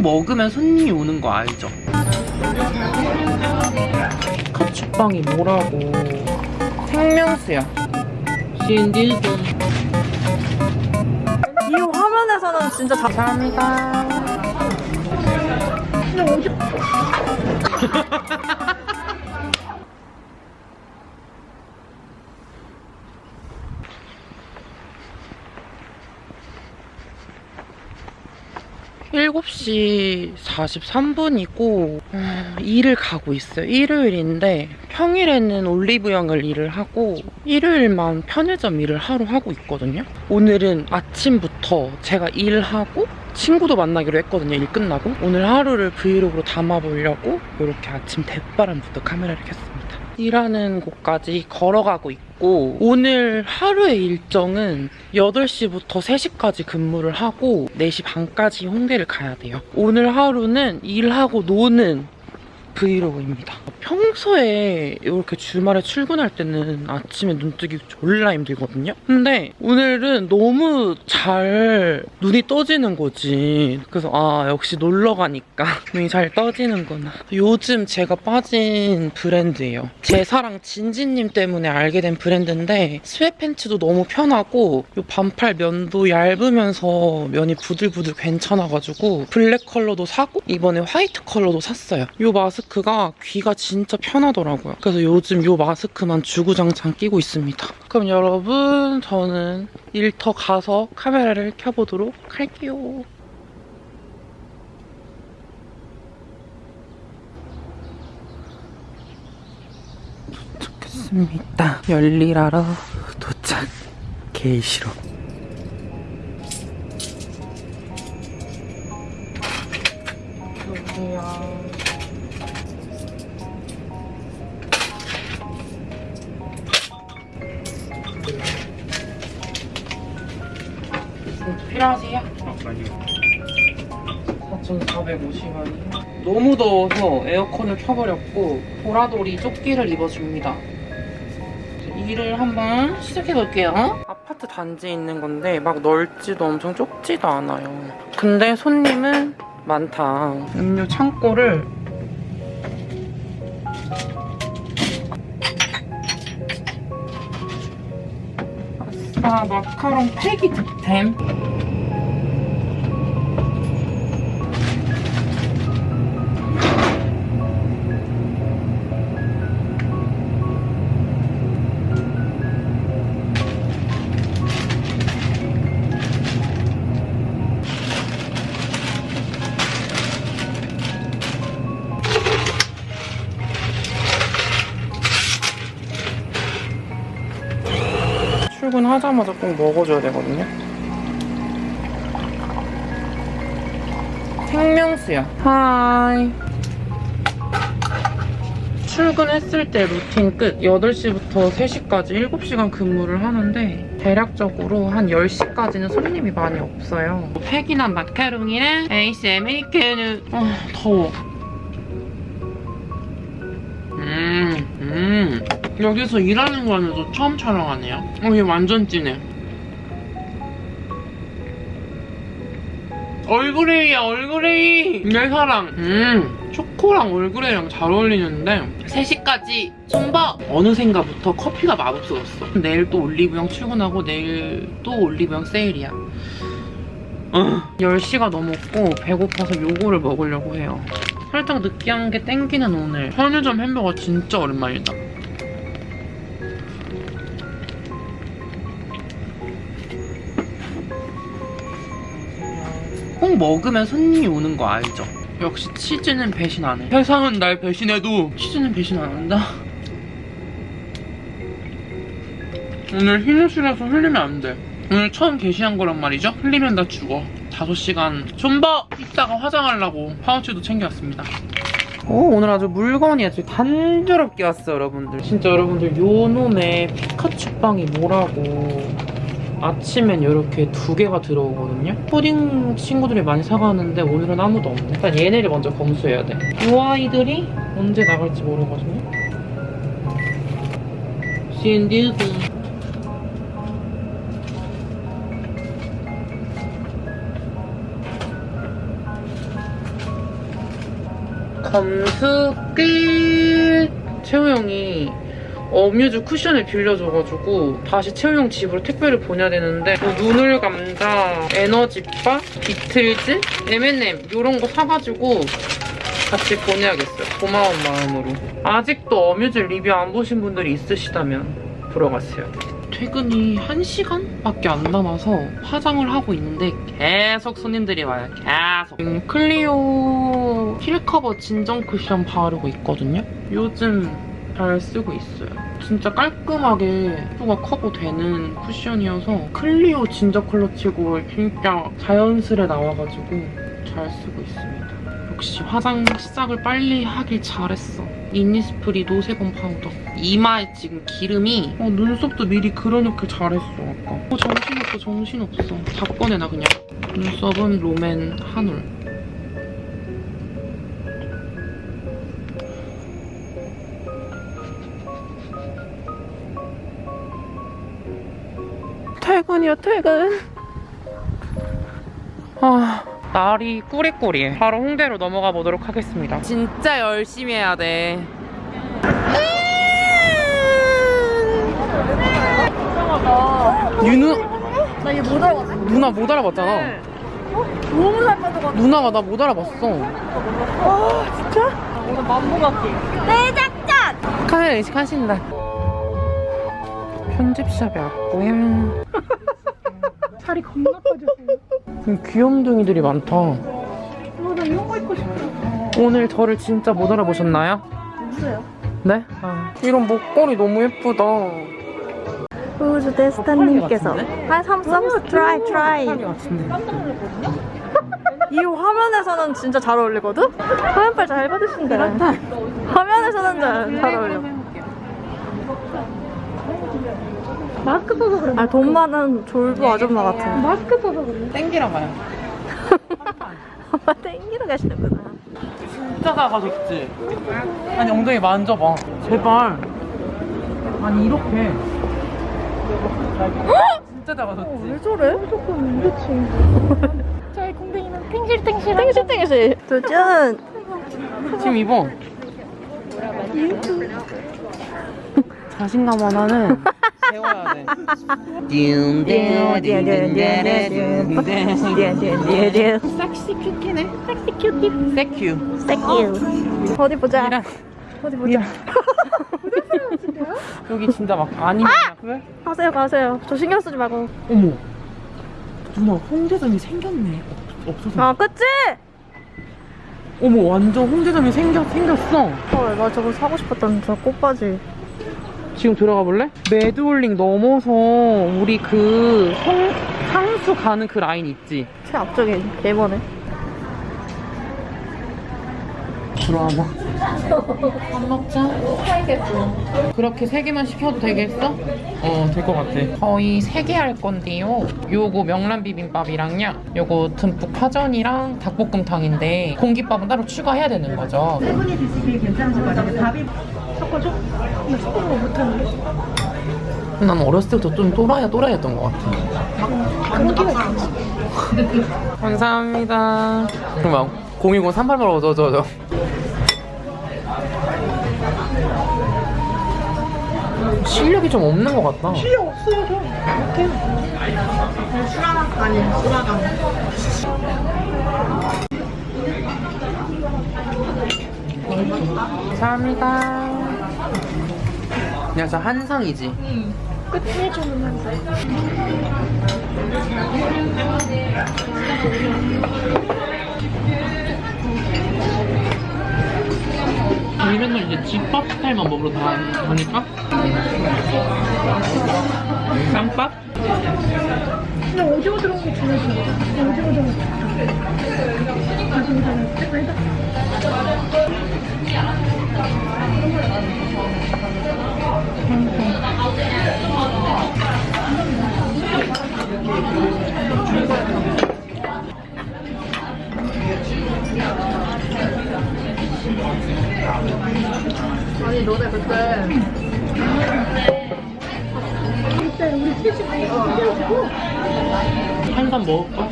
꼭 먹으면 손님이 오는 거 알죠? 카츠빵이 뭐라고? 생명수야. 신디돈 이 화면에서는 진짜 잘 감사합니다 일곱 시 43분이고 일을 가고 있어요. 일요일인데 평일에는 올리브영을 일을 하고 일요일만 편의점 일을 하루 하고 있거든요. 오늘은 아침부터 제가 일하고 친구도 만나기로 했거든요. 일 끝나고 오늘 하루를 브이로그로 담아보려고 이렇게 아침 대바람부터 카메라를 켰습니다. 일하는 곳까지 걸어가고 있고 오늘 하루의 일정은 8시부터 3시까지 근무를 하고 4시 반까지 홍대를 가야 돼요. 오늘 하루는 일하고 노는 브이로그입니다. 평소에 이렇게 주말에 출근할 때는 아침에 눈 뜨기 졸라 힘들거든요. 근데 오늘은 너무 잘 눈이 떠지는 거지. 그래서 아 역시 놀러 가니까 눈이 잘 떠지는구나. 요즘 제가 빠진 브랜드예요. 제 사랑 진지님 때문에 알게 된 브랜드인데 sweatpants도 너무 편하고 요 반팔 면도 얇으면서 면이 부들부들 괜찮아가지고 블랙 컬러도 사고 이번에 화이트 컬러도 샀어요. 요 마스크가 귀가 진짜 편하더라고요. 그래서 요즘 요 마스크만 주구장창 끼고 있습니다. 그럼 여러분 저는 일터 가서 카메라를 켜보도록 할게요. 도착했습니다. 열일하러 도착. 개 싫어. 여기요. 필요하세요? 아니요. 4,450원이요. 너무 더워서 에어컨을 켜버렸고 보라돌이 조끼를 입어줍니다. 일을 한번 시작해볼게요. 아파트 단지에 있는 건데 막 넓지도 엄청 좁지도 않아요. 근데 손님은 많다. 음료 창고를 아싸 마카롱 팩이 득템. 출근하자마자 꼭 먹어줘야 되거든요. 생명수야. Hi. 출근했을 때 루틴 끝. 8시부터 3시까지 7시간 근무를 하는데 대략적으로 한 10시까지는 손님이 많이 없어요. 팩이나 마카롱이랑 아이스 아메리카노. 아, 더워. 음, 음. 여기서 일하는 거면서 처음 촬영하네요. 어, 얘 완전 진해. 얼그레이야, 얼그레이! 내 사랑. 음, 초코랑 얼그레이랑 잘 어울리는데 3시까지 손봐! 어느샌가부터 커피가 맛없어졌어. 내일 또 올리브영 출근하고 내일 또 올리브영 세일이야. 어, 10시가 넘었고 배고파서 요거를 먹으려고 해요. 살짝 느끼한 게 땡기는 오늘. 편의점 햄버거 진짜 오랜만이다. 꼭 먹으면 손님이 오는 거 알죠? 역시 치즈는 배신 안 해. 세상은 날 배신해도 치즈는 배신 안 한다. 오늘 흰옷이라서 흘리면 안 돼. 오늘 처음 게시한 거란 말이죠? 흘리면 나 죽어. 5시간 좀더 이따가 화장하려고 파우치도 챙겨왔습니다. 오, 오늘 아주 물건이 아주 단조롭게 왔어요, 여러분들. 진짜 여러분들 요 놈의 피카츄빵이 뭐라고 아침엔 이렇게 두 개가 들어오거든요. 푸딩 친구들이 많이 사가는데 오늘은 아무도 없네. 일단 얘네를 먼저 검수해야 돼. 이 아이들이 언제 나갈지 모르거든요. 신디드. 검수 끝! 채우 형이 어뮤즈 쿠션을 빌려줘가지고 다시 채우 형 집으로 택배를 보내야 되는데 뭐 눈을 감자, 에너지바, 비틀즈, M&M 이런 거 사가지고 같이 보내야겠어요. 고마운 마음으로. 아직도 어뮤즈 리뷰 안 보신 분들이 있으시다면 보러 가세요. 퇴근이 1시간밖에 안 남아서 화장을 하고 있는데 계속 손님들이 와요. 계속. 지금 클리오 킬커버 진정 쿠션 바르고 있거든요. 요즘 잘 쓰고 있어요. 진짜 깔끔하게 피부가 커버 되는 쿠션이어서 클리오 진저 컬러 치고 진짜 자연스레 나와가지고 잘 쓰고 있습니다. 역시 화장 시작을 빨리 하길 잘했어. 이니스프리 노세범 파우더. 이마에 지금 기름이 어, 눈썹도 미리 그려놓길 잘했어 아까. 어, 정신없어 정신없어. 다 꺼내놔 그냥. 눈썹은 롬앤 한올. 퇴근이야 퇴근. 아 날이 꾸리꾸리해. 바로 홍대로 넘어가 보도록 하겠습니다. 진짜 열심히 해야 돼. 이상하다. 윤우 나 이거 못 알아봤어. 누나 못 알아봤잖아. 네. 너무 잘 빠져가지고. 누나가 나 못 알아봤어. 아, 진짜? 오늘 만보 같기. 내 작전! 카메라 의식하신다. 편집샵에 왔고요. 살이 겁나 빠졌어. 음, 귀염둥이들이 많다. 어, 나 이런 거 입고 싶어. 오늘 저를 진짜 못 알아보셨나요? 누구세요? 네? 아, 이런 목걸이 너무 예쁘다. 우주 데스타님께서 트라이 트라이 사람이 같은데. 이 화면에서는 진짜 잘 어울리거든? 화면빨 잘 받으신다 화면에서는 잘, 잘 어울려 마스크 써서 그래. 아돈 많은 졸부 아줌마 같아 마스크 써서 그래. 땡기라 봐요. 엄마 땡기러 가시는구나 진짜 작아졌지? 아니 엉덩이 만져봐. 제발. 아니 이렇게. 진짜 작아졌지? 왜 저래? 조금 그렇지. 저희 공댕이는 탱실탱실. 땡실 땡실 도전 지금 입어. 자신감 하나는 세워야 돼. 섹시 큐티네. 섹시 큐티. 세큐. 땡큐 어디 보자 이랑 어디 보자 여기 진짜 막 아니면 왜? 가세요 가세요 저 신경 쓰지 말고 어머. 누나 홍대점이 생겼네. 없, 없어서. 아 그치? 어머 완전 홍대점이 생겨 생겼어. 헐나 저거 사고 싶었던 저 꽃바지 지금 들어가 볼래? 매드홀링 넘어서 우리 그 성, 상수 가는 그 라인 있지? 최 앞쪽에 개머네 들어와봐. 밥 먹자. 그렇게 세 개만 시켜도 되겠어? 어, 될 것 같아. 거의 세개할 건데요. 요거 명란 비빔밥이랑요. 요거 듬뿍 파전이랑 닭볶음탕인데 공깃밥은 따로 추가해야 되는 거죠. 세 분이 드시길 괜찮으실 것 같아요. 밥이 섞어줘? 나거 못하는데. 난 어렸을 때부터 좀 또라이야 또라이였던 것 같아. 그런 끼가 있지. 감사합니다. 그럼 010 38번 저, 저, 저. 실력이 좀 없는 것 같다. 필요 없어요, 저. 이렇게. 수라강 아니에요, 수라강. 감사합니다. 야, 저 한상이지? 끝에 주문한 우리 맨날 이제 집밥 스타일만 먹으러 다 가니까? 쌈밥? 근데 오징어 들어온 게 중요해. 오징어 들어온 게. 다시 오징어. 아니 너네 그때. 그때 우리 셋이 가서 한잔 먹을까?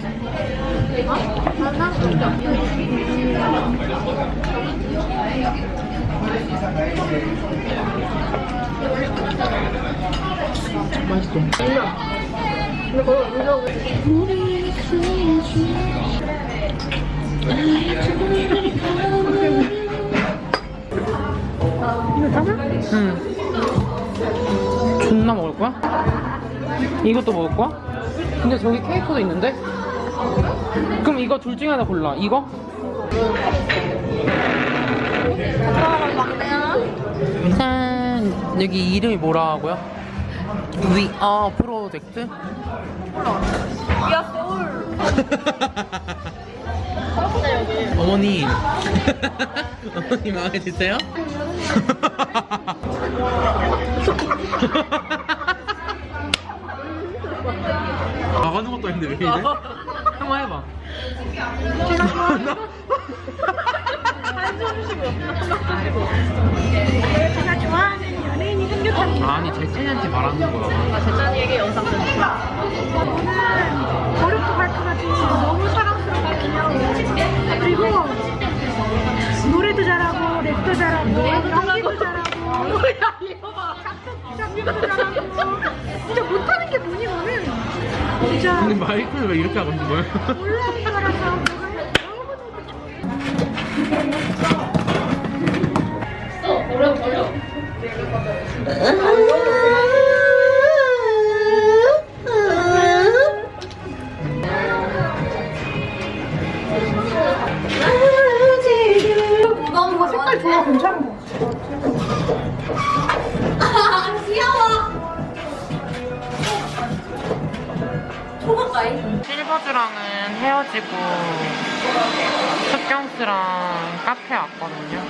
맛있어. 맛있어. 언제고 우리 이거 짜나? 응. 존나 먹을 거야? 이것도 먹을 거야? 근데 저기 케이크도 있는데? 그럼 이거 둘 중에 하나 골라. 이거? 여기 이름이 뭐라 하고요? We are 프로젝트? 야, 서울. 어머니. 어머니 마음에 드세요? 나가는 것도 아닌데 왜 이래? 한번 해봐. 제가 좋아하는 연예인이 생겼답니다. 아니 제친한테 말하는 거야. 나 재찬이에게 영상 좀 오늘 어렵고 발표가지 너무 사랑스럽거든요. 그리고 노래도 잘하고 랩도 잘하고 연기도 잘하고 뭐야, 이거 봐. 작곡도 잘하고 진짜 못하는 게 뭐냐면은 진짜 근데 마이크를 왜 이렇게 하고 있는 거야? 온라인 거라서 뭐가 너무 너무 거 색깔 좋아. 괜찮은 거 아, 실버즈랑은 헤어지고 습경스랑 카페 왔거든요.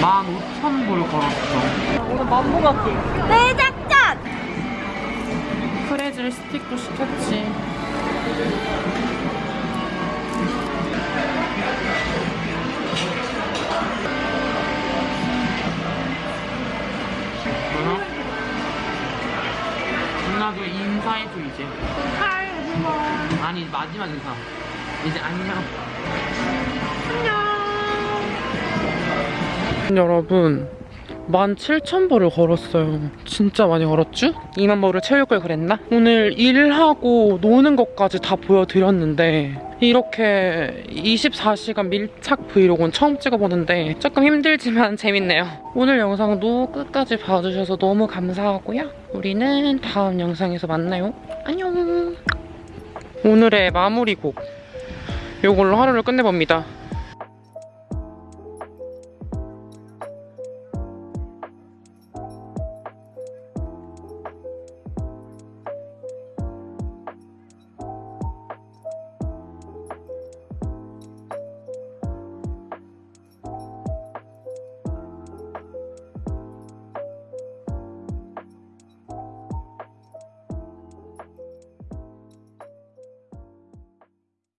15,000불 걸었어. 오늘 만보 같기. 내 작전! 프레즐 스틱도 시켰지. 이제 안녕. 여러분 17,000보를 걸었어요. 진짜 많이 걸었죠? 2만 보를 채울 걸 그랬나? 오늘 일하고 노는 것까지 다 보여드렸는데 이렇게 24시간 밀착 브이로그는 처음 찍어보는데 조금 힘들지만 재밌네요. 오늘 영상도 끝까지 봐주셔서 너무 감사하고요. 우리는 다음 영상에서 만나요. 안녕. 오늘의 마무리곡 이걸로 하루를 끝내봅니다